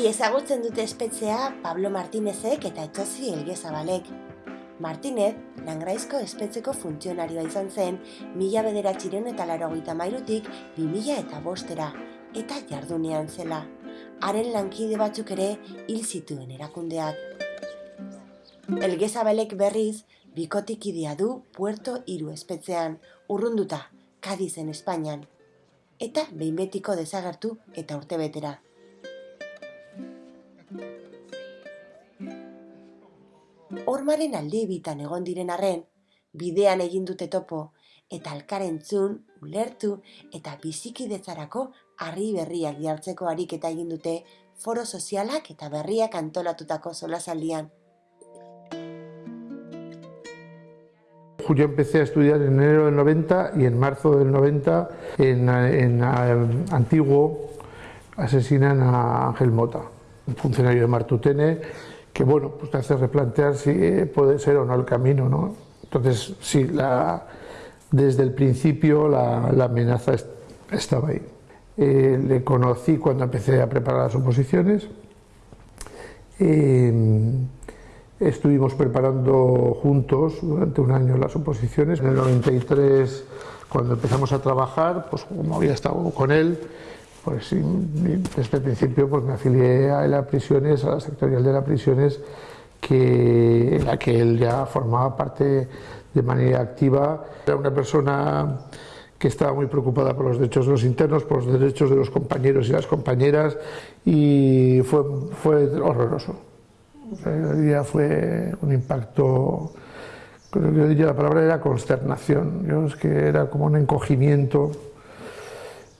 Ongi ezagutzen dute espetzea Pablo Martinezek eta Etxozi Elgezabalek. Martinez, langraizko espetzeko funtzionarioa izan zen, mila bederatxiren eta laro gita mairutik, bi eta bostera, eta jardunean zela. Haren lankide batzuk ere hil zituen erakundeak. Elgezabalek berriz, bikotik idea du Puerto Iru espetzean, urrunduta, Kadizen Espainian. Eta behin betiko desagertu eta urtebetera. Hormaren alde bitan egon diren arren, bidean egin dute topo, eta alkarentzun, ulertu eta bizikidetzarako harri berriak jartzeko ariketa egin dute foro sozialak eta berriak antolatutako solasaldian. Yo empecé a estudiar en enero del 90 y en marzo del 90 en, en, en Antiguo asesinan a Ángel Mota, un funcionario de Martutene que bueno, pues te hace replantear si eh, puede ser o no el camino, ¿no? Entonces, sí, la, desde el principio la, la amenaza est estaba ahí. Eh, le conocí cuando empecé a preparar las oposiciones. Eh, estuvimos preparando juntos durante un año las oposiciones. En el 93, cuando empezamos a trabajar, pues como había estado con él, pues sí, desde el principio pues me afilié a la prisiones, a la sectorial de la prisiones, que, en la que él ya formaba parte de manera activa. Era una persona que estaba muy preocupada por los derechos de los internos, por los derechos de los compañeros y las compañeras, y fue, fue horroroso. El día fue un impacto, creo que la palabra era consternación, yo es que era como un encogimiento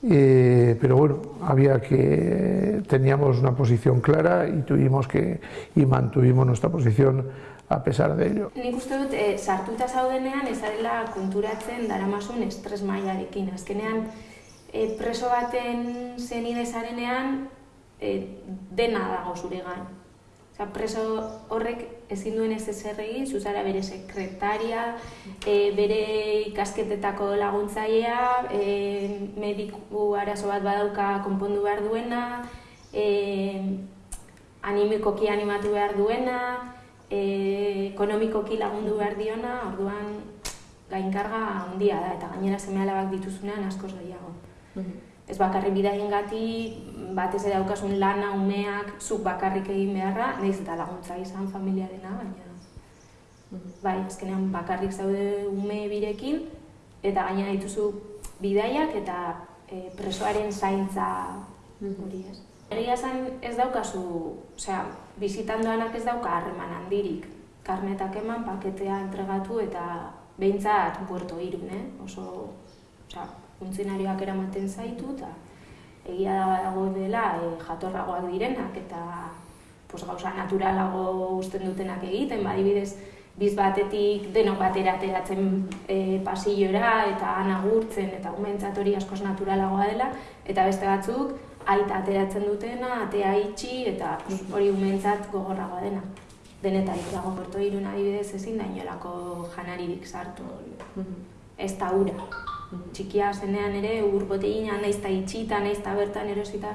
eh, pero bueno, había que teníamos una posición clara y tuvimos que y mantuvimos nuestra posición a pesar de ello. Nik uste dut, e, sartuta zaudenean ezarela konturatzen daramasun estres mailarekin. Azkenean, e, preso baten zenide zarenean, e, dena dago zure Osa, preso horrek ezin duen ez ezer egin, zuzara bere sekretaria, e, bere ikasketetako laguntzailea, e, mediku arazo bat badauka konpondu behar duena, e, animikoki animatu behar duena, e, ekonomikoki lagundu behar diona, orduan gainkarga handia da, eta gainera seme alabak dituzunean askoz gehiago. Ez bakarrik bidaien gati, batez ere daukasun lana, umeak, zuk bakarrik egin beharra, nahiz eta laguntza izan familiarena, baina bai, azkenean bakarrik zaude ume birekin, eta gaina dituzu bidaiak eta e, presoaren zaintza hori ez. Egia zen ez daukazu, osea, bizitandoanak ez dauka harreman handirik. Karnetak eman, paketea entregatu eta behintzat puerto irun, eh? oso, osea, funtzionarioak eramaten zaitu, eta egia da badago dela e, jatorragoak direnak eta pues, gauza naturalago usten dutenak egiten, badibidez biz batetik denok batera ateratzen e, pasillora eta anagurtzen eta umentzat hori askoz naturalagoa dela eta beste batzuk aita ateratzen dutena, atea itxi eta hori umentzat gogorragoa dena. Denetarik dago porto irun adibidez ezin da inolako janaririk sartu. Ez da ura txikia zenean ere ur boteina naiz ta itxita naiz ta bertan erosita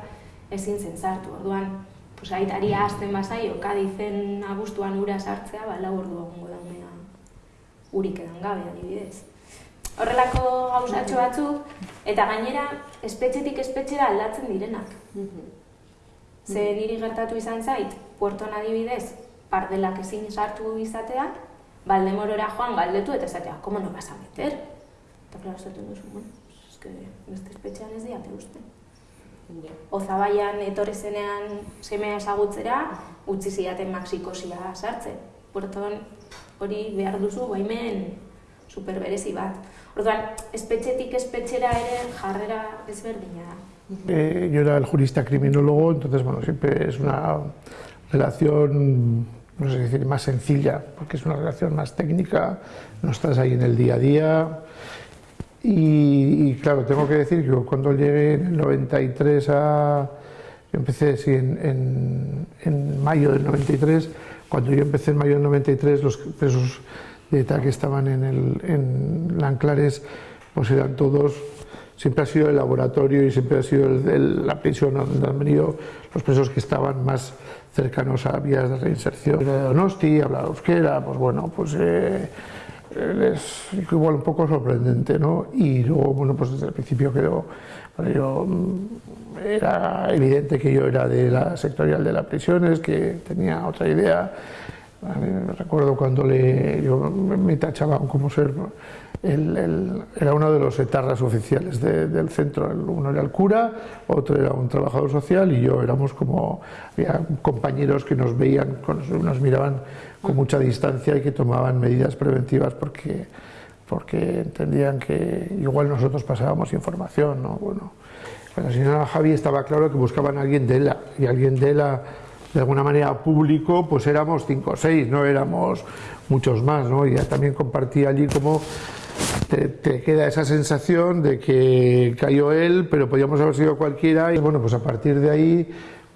ezin zen sartu. Orduan, pues aitari hasten basaio Kadizen abuztuan ura sartzea, ba lau ordu egongo da umea. Urik edan gabe adibidez. Horrelako gauzatxo batzuk eta gainera espetxetik espetxera aldatzen direnak. Ze niri gertatu izan zait, puerton adibidez, pardelak ezin sartu izatea, Baldemorora joan galdetu eta esatea, ¿cómo no vas a meter? Eta klaro esaten duzu, bueno, es que beste espetxean ez diate uste. Ozabaian etorri zenean semea esagutzera, utzi zidaten Maxikosia sartzen. Puerton hori behar duzu baimen superberezi bat. Orduan, espetxetik espetxera ere jarrera ezberdina da. Eh, yo era el jurista criminólogo, entonces, bueno, siempre es una relación, no sé decir, más sencilla, porque es una relación más técnica, no estás ahí en el día a día, Y, claro, tengo que decir que cuando llegué en el 93 a... Empecé sí, en, en, mayo del 93, cuando yo empecé en mayo del 93, los presos de ETA que estaban en, el, en Lanclares, pues eran todos siempre ha sido el laboratorio y siempre ha sido la prisión donde han venido los presos que estaban más cercanos a vías de reinserción. De Donosti, hablaba euskera, pues bueno, pues eh, es igual un poco sorprendente, ¿no? Y luego, bueno, pues desde el principio quedó, yo, mm, era evidente que yo era de la sectorial de las prisiones, que tenía otra idea. recuerdo cuando le, yo me tachaban como ser era uno de los etarras oficiales del centro. Uno era el cura, otro era un trabajador social y yo éramos como, había compañeros que nos veían, nos miraban con mucha distancia y que tomaban medidas preventivas porque, porque entendían que igual nosotros pasábamos información. ¿no? Bueno, con la señora Javi estaba claro que buscaban a alguien de ELA y alguien de ELA de alguna manera público, pues éramos cinco o seis, no éramos muchos más, ¿no? Y también compartí allí como te, queda esa sensación de que cayó él, pero podíamos haber sido cualquiera y bueno, pues a partir de ahí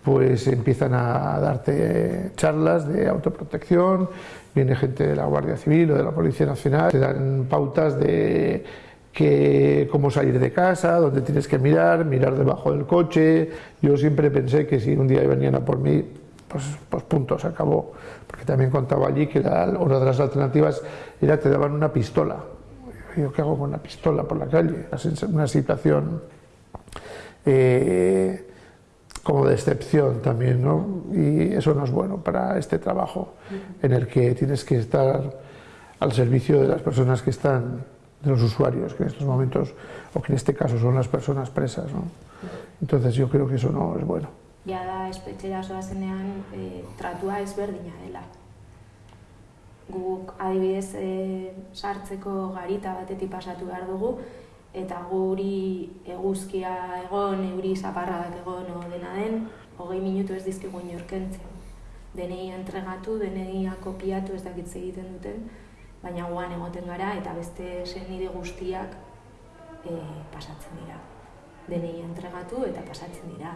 pues empiezan a darte charlas de autoprotección, viene gente de la Guardia Civil o de la Policía Nacional, te dan pautas de que, cómo salir de casa, dónde tienes que mirar, mirar debajo del coche. Yo siempre pensé que si un día venían a por mí, pues, pues punto, se acabó. Porque también contaba allí que una de las alternativas era te daban una pistola yo qué hago con una pistola por la calle, una situación eh, como de excepción también, ¿no? Y eso no es bueno para este trabajo en el que tienes que estar al servicio de las personas que están, de los usuarios, que en estos momentos, o que en este caso son las personas presas, ¿no? Entonces yo creo que eso no es bueno. Ya da espetxera zoazenean e, tratua ezberdina dela guk adibidez e, sartzeko garita batetik pasatu behar dugu, eta guri eguzkia egon, euri zaparradak egon o dena den, hogei minutu ez dizkigu inorkentzen. Denei entregatu, denei kopiatu ez dakitze egiten duten, baina guan egoten gara eta beste senide guztiak e, pasatzen dira. Denei entregatu eta pasatzen dira.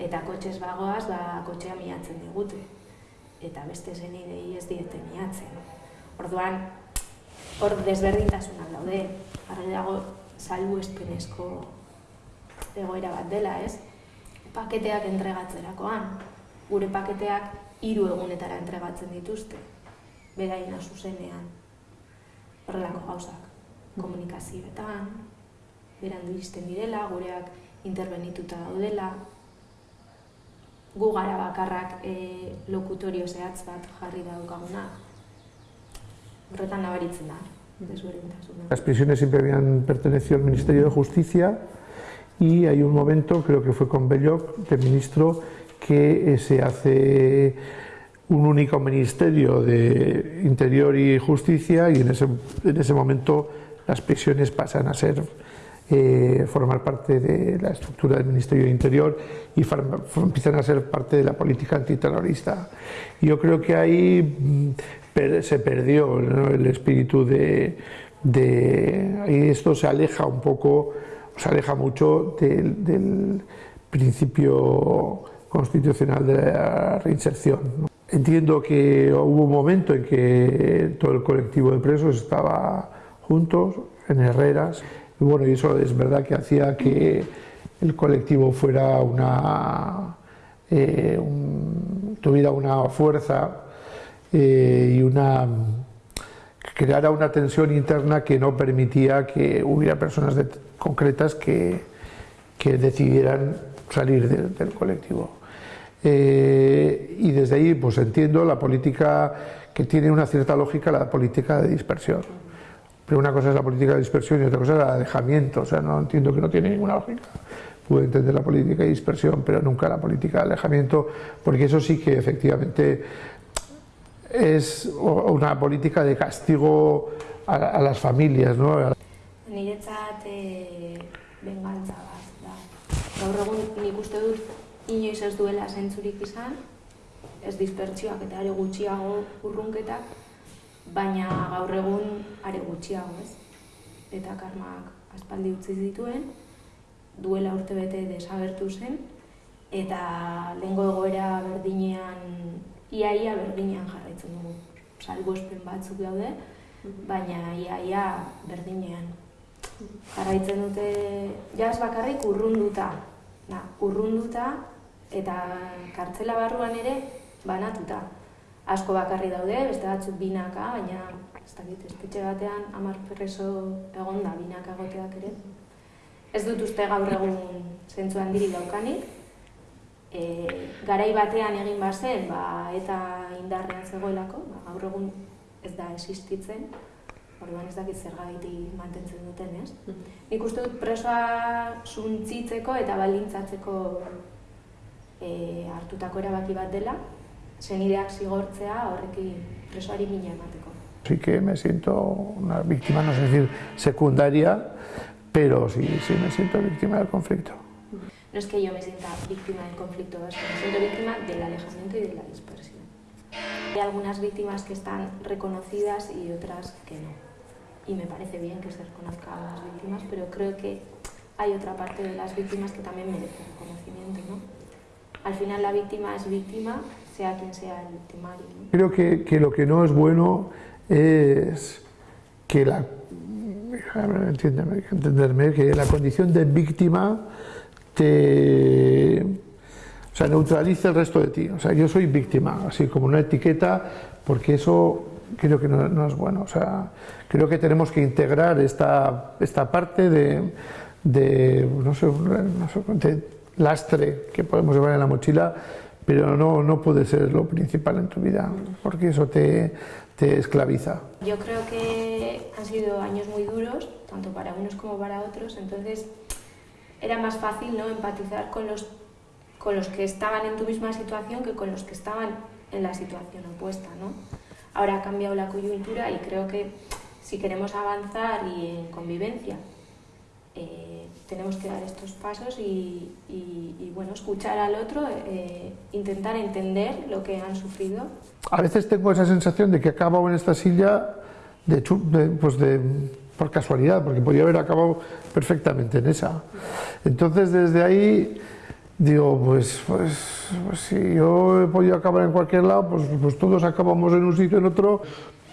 Eta kotxez bagoaz, ba, kotxea miatzen digute eta beste zenidei ez diete miatzen. Orduan, hor desberdintasunak daude, argi dago salbu espenezko egoera bat dela, ez? Paketeak entregatzerakoan, gure paketeak hiru egunetara entregatzen dituzte, beraina zuzenean, horrelako gauzak, komunikazioetan, berandu izten direla, gureak intervenituta daudela, gu gara bakarrak e, lokutorio zehatz bat jarri daukagunak, horretan nabaritzen da, Las prisiones siempre habían pertenecido al Ministerio de Justicia y hay un momento, creo que fue con Belloc, de ministro, que eh, se hace un único ministerio de Interior y Justicia y en ese, en ese momento las prisiones pasan a ser eh, formar parte de la estructura del Ministerio de Interior y empiezan a ser parte de la política antiterrorista. Yo creo que ahí mm, se perdió el espíritu de, Y esto se aleja un poco, se aleja mucho del, principio constitucional de la reinserción. Entiendo que hubo un momento en que todo el colectivo de presos estaba juntos en Herreras y bueno, y eso es verdad que hacía que el colectivo fuera una, eh, tuviera una fuerza eh, y una creara una tensión interna que no permitía que hubiera personas concretas que, que, decidieran salir del colectivo. Eh, y desde ahí pues entiendo la política que tiene una cierta lógica, la política de dispersión. Pero una cosa es la política de dispersión y otra cosa es el alejamiento, o sea, no entiendo que no tiene ninguna lógica. Puedo entender la política de dispersión, pero nunca la política de alejamiento, porque eso sí que efectivamente es una política de castigo a, a las familias, ¿no? Niretzat e, bengantza bat da. Gaur egun nik uste dut inoiz ez duela zentzurik izan, ez dispertsioak eta are gutxiago urrunketak, baina gaur egun are gutxiago, ez? Eta karmak aspaldi utzi zituen, duela urte bete desagertu zen, eta lehengo egoera berdinean iaia berdinean jarraitzen dugu. Salbo espen batzuk daude, baina iaia berdinean jarraitzen dute jaz bakarrik urrunduta, da, urrunduta eta kartzela barruan ere banatuta. Asko bakarri daude, beste batzuk binaka, baina ez dakit, espetxe batean hamar preso egon da binaka egoteak ere. Ez dut uste gaur egun zentzu handiri daukanik. E, garai batean egin bazen, ba, eta indarrean zegoelako, ba, gaur egun ez da existitzen, orduan ez dakit zer gaitik mantentzen duten, ez? Nik uste dut presoa suntzitzeko eta baldintzatzeko e, hartutako erabaki bat dela, zenideak zigortzea horrekin presoari mina emateko. Sí que me siento una víctima, no sé decir secundaria, pero sí, sí me siento víctima del conflicto. No es que yo me sienta víctima del conflicto, es que me siento víctima del alejamiento y de la dispersión. Hay algunas víctimas que están reconocidas y otras que no. Y me parece bien que se reconozcan las víctimas, pero creo que hay otra parte de las víctimas que también merece reconocimiento. ¿no? Al final la víctima es víctima, sea quien sea el victimario. ¿no? Creo que, que lo que no es bueno es que la entenderme, que la condición de víctima te o sea, neutraliza el resto de ti. O sea, yo soy víctima, así como una etiqueta, porque eso creo que no, es bueno. O sea, creo que tenemos que integrar esta, esta parte de, de, no sé, no sé, de lastre que podemos llevar en la mochila, pero no, no puede ser lo principal en tu vida, porque eso te, te esclaviza. Yo creo que han sido años muy duros, tanto para unos como para otros, entonces era más fácil ¿no? empatizar con los con los que estaban en tu misma situación que con los que estaban en la situación opuesta. ¿no? Ahora ha cambiado la coyuntura y creo que si queremos avanzar y en convivencia, eh, tenemos que dar estos pasos y, bueno, escuchar al otro, eh, intentar entender lo que han sufrido. A veces tengo esa sensación de que he acabado en esta silla de, pues de, por casualidad, porque podía haber acabado perfectamente en esa. Entonces desde ahí digo, pues, pues, pues, si yo he podido acabar en cualquier lado, pues, pues todos acabamos en un sitio en otro.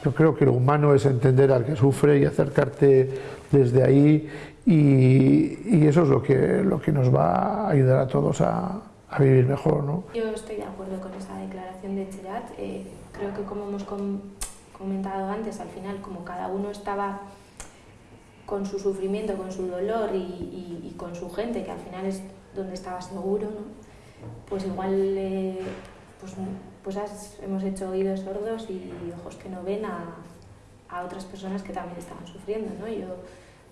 Yo creo que lo humano es entender al que sufre y acercarte desde ahí y, y eso es lo que, lo que nos va a ayudar a todos a, a vivir mejor. ¿no? Yo estoy de acuerdo con esa declaración de Cherat. Eh, creo que como hemos comentado antes, al final como cada uno estaba con su sufrimiento, con su dolor y, y, y con su gente, que al final es donde estaba seguro, ¿no? pues igual eh, pues, pues hemos hecho oídos sordos y ojos que no ven a, a otras personas que también estaban sufriendo. ¿no? Yo,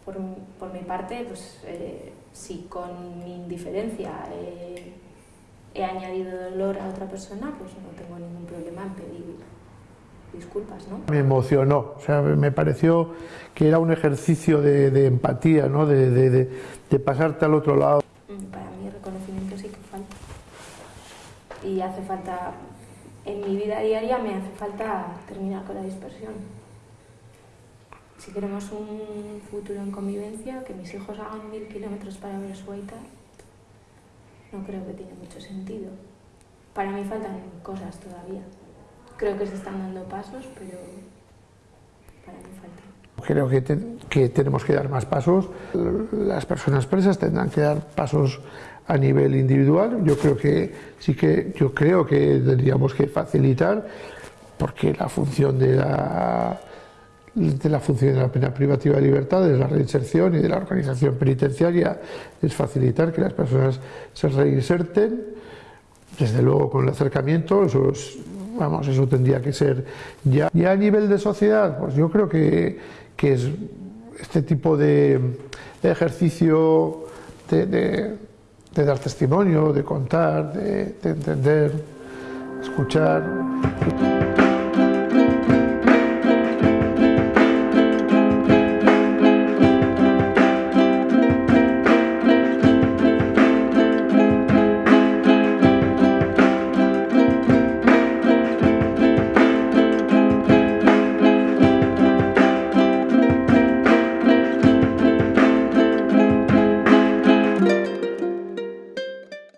por, por mi parte, pues eh, si con mi indiferencia eh, he añadido dolor a otra persona, pues no tengo ningún problema en pedir disculpas. ¿no? Me emocionó, o sea, me pareció que era un ejercicio de, de empatía, ¿no? de, de, de pasarte al otro lado. y hace falta, en mi vida diaria me hace falta terminar con la dispersión. Si queremos un futuro en convivencia, que mis hijos hagan mil kilómetros para ver su aita, no creo que tiene mucho sentido. Para mí faltan cosas todavía. Creo que se están dando pasos, pero para mí falta. Creo que, que tenemos que dar más pasos. Las personas presas tendrán que dar pasos a nivel individual. Yo creo que sí que yo creo que tendríamos que facilitar porque la función de la de la función de la pena privativa de libertad, de la reinserción y de la organización penitenciaria es facilitar que las personas se reinserten, desde luego con el acercamiento, eso vamos, eso tendría que ser ya. Y a nivel de sociedad, pues yo creo que, que es este tipo de, de ejercicio de de dar testimonio, de contar, de, de entender, escuchar.